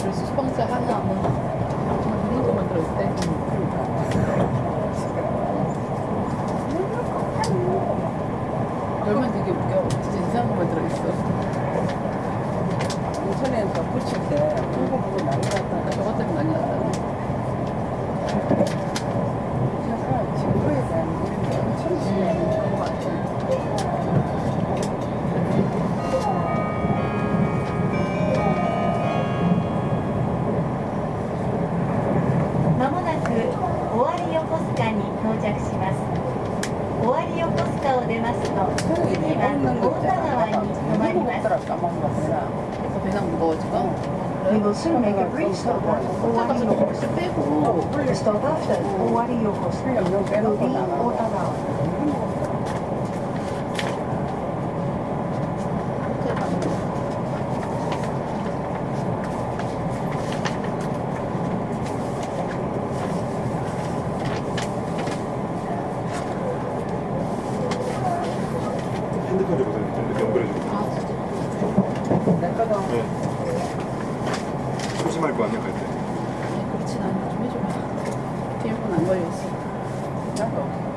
그래서 수방스 하나하나 만드는 거 만들 때 열면 되게 웃겨 진짜 이상한 거만 들어있어 인터넷에서 붙일 때着します尾張横須賀を出ますと次は太田川に止まります We will soon make a brief stop at Owari Yokosuka. The stop after Owari Yokosuka will be Otagawa. 건지 보세요. 좀 이렇게 연결해 주세요. 아, 네. 조심할 거 아니야, 갈 때. 그렇진 않아. 좀 해줘봐. 일본 안 걸렸어. 려 나도.